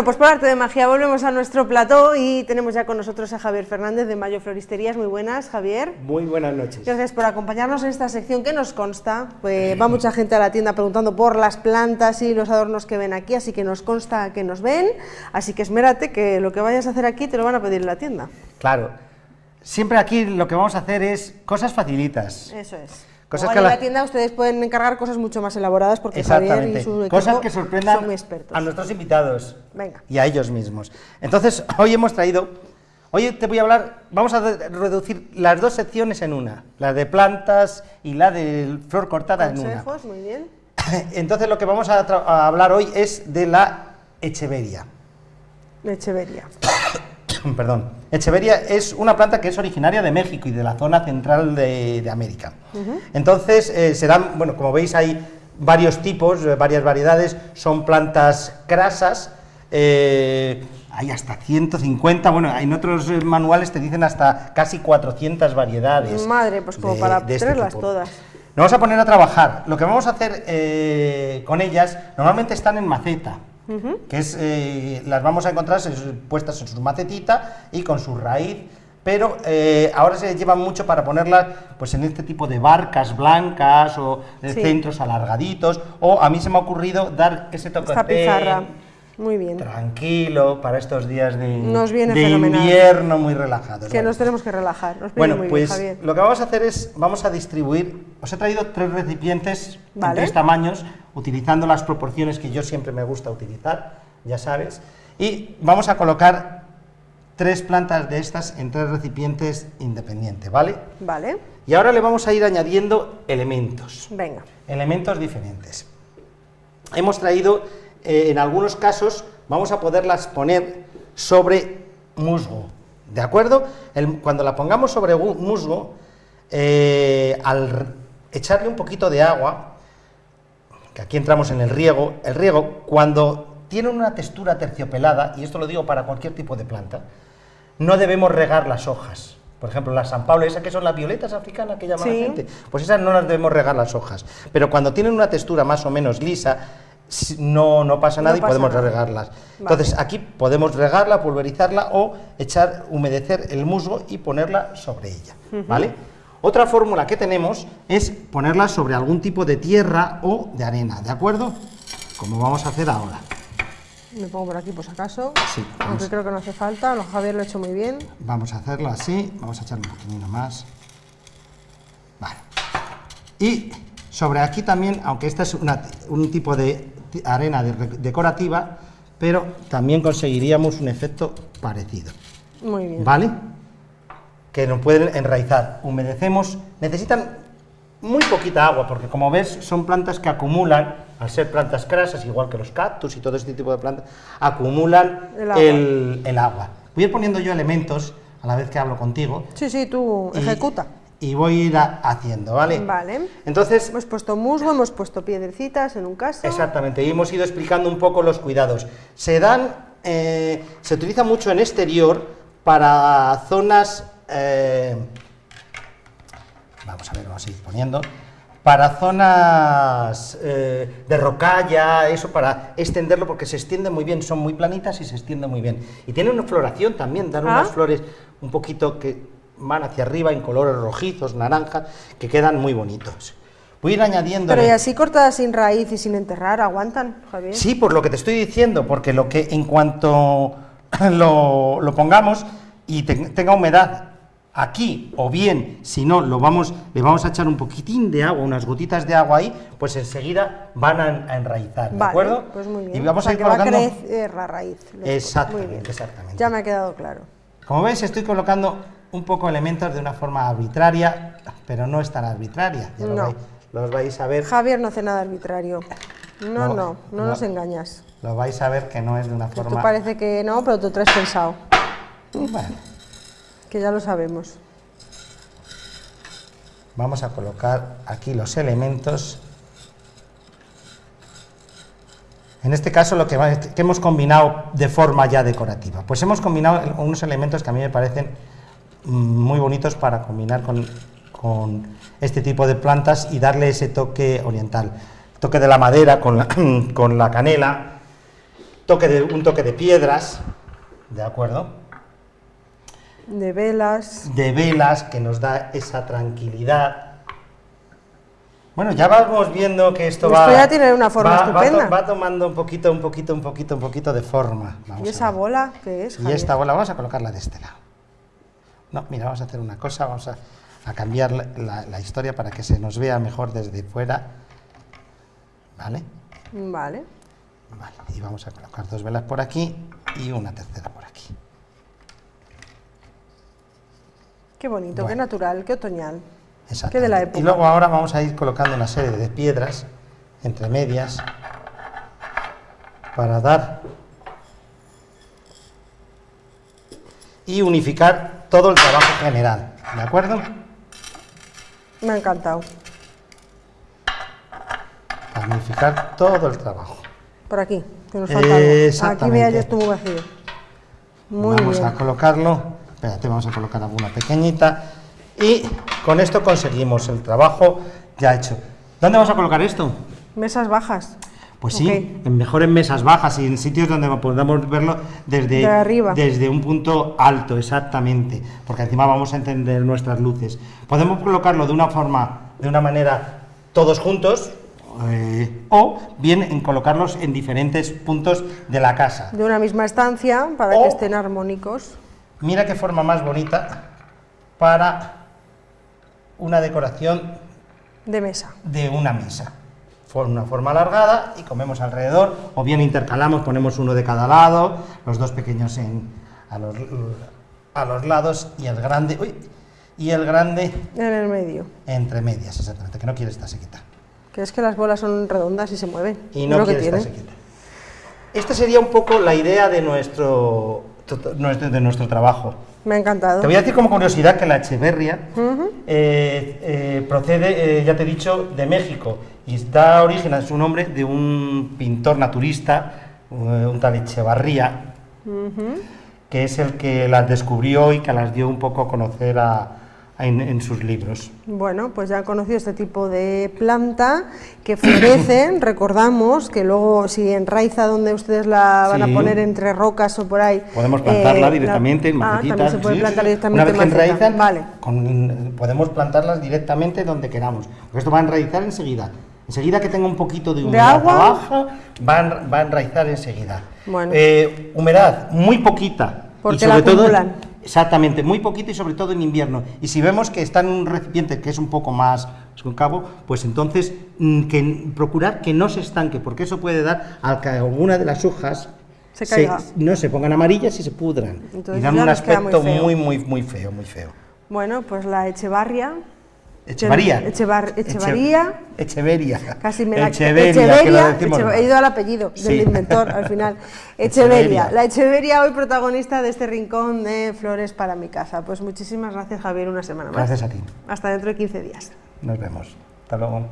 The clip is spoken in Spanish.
Bueno, pues por arte de magia volvemos a nuestro plató y tenemos ya con nosotros a Javier Fernández de Mayo Floristerías. Muy buenas, Javier. Muy buenas noches. Gracias por acompañarnos en esta sección que nos consta. Pues va mucha gente a la tienda preguntando por las plantas y los adornos que ven aquí, así que nos consta que nos ven. Así que esmérate que lo que vayas a hacer aquí te lo van a pedir en la tienda. Claro. Siempre aquí lo que vamos a hacer es cosas facilitas. Eso es. Cosas que que en la- la tienda ustedes pueden encargar cosas mucho más elaboradas porque Javier y su equipo Cosas que son sorprendan muy expertos. a nuestros invitados Venga. y a ellos mismos. Entonces, hoy hemos traído, hoy te voy a hablar, vamos a reducir las dos secciones en una, la de plantas y la de flor cortada en una. Consejos, muy bien. Entonces, lo que vamos a, a hablar hoy es de la echeveria. Echeveria. Perdón. Echeveria es una planta que es originaria de México y de la zona central de, de América. Entonces, eh, se dan, bueno, como veis hay varios tipos, eh, varias variedades, son plantas crasas, eh, hay hasta 150, bueno, en otros eh, manuales te dicen hasta casi 400 variedades. Madre, pues como para de este tenerlas tipo. todas. Nos vamos a poner a trabajar. Lo que vamos a hacer eh, con ellas, normalmente están en maceta, que es, eh, las vamos a encontrar puestas en su macetita y con su raíz, pero eh, ahora se llevan mucho para ponerlas pues, en este tipo de barcas blancas o de Sí. centros alargaditos, o a mí se me ha ocurrido dar ese toque Esta pizarra. Muy bien. tranquilo para estos días de, Nos viene de fenomenal. invierno muy relajados. Que nos tenemos que relajar. Nos Bueno, muy pues bien, lo que vamos a hacer es, vamos a distribuir, os he traído tres recipientes en tres tamaños, utilizando las proporciones que yo siempre me gusta utilizar, ya sabes, y vamos a colocar tres plantas de estas en tres recipientes independientes, ¿vale? Vale, Y ahora le vamos a ir añadiendo elementos, venga. elementos diferentes. Hemos traído, eh, en algunos casos, vamos a poderlas poner sobre musgo, ¿de acuerdo? El- cuando la pongamos sobre musgo, eh, al echarle un poquito de agua, que aquí entramos en el riego, el riego cuando tiene una textura terciopelada, y esto lo digo para cualquier tipo de planta, no debemos regar las hojas. Por ejemplo, las San Pablo, esas que son las violetas africanas que llama Sí. la gente, pues esas no las debemos regar las hojas. Pero cuando tienen una textura más o menos lisa, no, no pasa No nada y pasa podemos nada. regarlas. Entonces, aquí podemos regarla, pulverizarla o echar, humedecer el musgo y ponerla sobre ella, ¿vale? Otra fórmula que tenemos es ponerla sobre algún tipo de tierra o de arena, ¿de acuerdo? Como vamos a hacer ahora. Me pongo por aquí por si acaso. Sí, Aunque creo que no hace falta. lo- Javier lo ha hecho muy bien. Vamos a hacerlo así, vamos a echarle un poquitino más. Vale. Y sobre aquí también, aunque esta es una- un tipo de arena de- decorativa, pero también conseguiríamos un efecto parecido. Muy bien. ¿Vale? Que nos pueden enraizar. Humedecemos, necesitan muy poquita agua, porque como ves, son plantas que acumulan, al ser plantas crasas, igual que los cactus y todo este tipo de plantas, acumulan El agua. el, el agua. Voy a ir poniendo yo elementos a la vez que hablo contigo. Sí, sí, tú ejecuta. Y voy a ir a- haciendo, ¿vale? Vale. Entonces, Hemos puesto musgo, hemos puesto piedrecitas en un caso. Exactamente, y hemos ido explicando un poco los cuidados. Se dan, eh, se utiliza mucho en exterior para zonas, eh, vamos a ver, vamos a ir poniendo, para zonas eh, de rocalla, eso para extenderlo porque se extiende muy bien, son muy planitas y se extiende muy bien. Y tiene una floración también, dan Ah. unas flores un poquito que van hacia arriba en colores rojizos, naranjas, que quedan muy bonitos. Voy a ir añadiendo... Pero y así cortadas sin raíz y sin enterrar, ¿aguantan, Javier? Sí, por lo que te estoy diciendo, porque lo que en cuanto lo, lo pongamos y te- tenga humedad aquí, o bien, si no, lo vamos, le vamos a echar un poquitín de agua, unas gotitas de agua ahí, pues enseguida van a, a enraizar, ¿de Vale, acuerdo? pues muy bien. Y vamos O sea, a ir que va a colocando... crecer la raíz. Exactamente, exactamente. Ya me ha quedado claro. Como veis, estoy colocando un poco elementos de una forma arbitraria, pero no es tan arbitraria, ya lo No. vais- los vais a ver. Javier no hace nada arbitrario. No, no, No, no, no. nos engañas. Lo vais a ver que no es de una Que tú forma... parece que no, pero tú traes pensado. Bueno, Que ya lo sabemos. Vamos a colocar aquí los elementos. En este caso lo que, que hemos combinado de forma ya decorativa. Pues hemos combinado unos elementos que a mí me parecen muy bonitos para combinar con, con este tipo de plantas y darle ese toque oriental. Toque de la madera con la, con la canela, toque de, un toque de piedras, ¿de acuerdo? De velas. De velas que nos da esa tranquilidad. Bueno, ya vamos viendo que esto, Esto va... ya tiene una forma va- va to- estupenda. Va, tomando un poquito, un poquito, un poquito, un poquito de forma. Vamos ¿Y esa bola qué es? Y esta bola vamos a colocarla de este lado. No, mira, vamos a hacer una cosa, vamos a, a cambiar la, la- la historia para que se nos vea mejor desde fuera. ¿Vale? Vale. Vale, y vamos a colocar dos velas por aquí y una tercera por aquí. Qué bonito, qué natural, qué otoñal. Exacto. Qué de la época. Y luego ahora vamos a ir colocando una serie de piedras entre medias para dar y unificar todo el trabajo general. ¿De acuerdo? Me ha encantado. Para unificar todo el trabajo. Por aquí, que nos falta algo. Aquí vea, ya estuvo vacío. Muy vamos bien. a colocarlo. Espérate, vamos a colocar alguna pequeñita. Y con esto conseguimos el trabajo ya hecho. ¿Dónde vamos a colocar esto? Mesas bajas. Pues sí, en mejor en mesas bajas y en sitios donde podamos verlo desde, De arriba. desde un punto alto, exactamente, porque encima vamos a encender nuestras luces. Podemos colocarlo de una forma, de una manera, todos juntos, eh, o bien en colocarlos en diferentes puntos de la casa. De una misma estancia para O- que estén armónicos. Mira qué forma más bonita para una decoración De mesa. de una mesa. Una forma alargada y comemos alrededor, o bien intercalamos, ponemos uno de cada lado, los dos pequeños en, a, los, a los lados y el grande, uy, y el grande En el medio. entre medias, exactamente, que no quiere estar sequita. Que es que las bolas son redondas y se mueven. Y no quiere estar sequita. Esta sería un poco la idea de nuestro, nuestro- de nuestro trabajo. Me ha encantado. Te voy a decir como curiosidad que la Echeverria eh, eh, procede, eh, ya te he dicho, de México. Y da origen a su nombre de un pintor naturista, un tal Echevarría, que es el que las descubrió y que las dio un poco a conocer a- en, en sus libros. Bueno, pues ya han conocido este tipo de planta que florece. Recordamos que luego, si enraiza donde ustedes la van Sí. a poner entre rocas o por ahí. Podemos plantarla eh, directamente en la- Ah, macetitas. también se puede sí, plantar directamente Una vez que en maceta. enraizan, Vale. con- podemos plantarlas directamente donde queramos. Porque esto va a enraizar enseguida. Enseguida que tenga un poquito de humedad agua? abajo, va a, en- va a enraizar enseguida. Bueno. Eh, humedad, muy poquita. Porque y sobre la todo, acumulan. Exactamente, muy poquito y sobre todo en invierno. Y si vemos que está en un recipiente que es un poco más concavo, pues entonces mm, que, procurar que no se estanque, porque eso puede dar a que alguna de las hojas Se no se pongan amarillas y se pudran. Entonces y dan un muy aspecto feo. muy, muy, muy feo, muy feo. Bueno, pues la Echevarria. Echevarría. Echevar- Echevarría. Echeveria. Casi me la Echeveria, que lo Echeverria, decimos Eche- mal. he ido al apellido Sí. del inventor al final. Echeveria, la Echeveria hoy protagonista de este rincón de flores para mi casa. Pues muchísimas gracias Javier, una semana más. Gracias a ti. Hasta dentro de 15 días. Nos vemos. Hasta luego.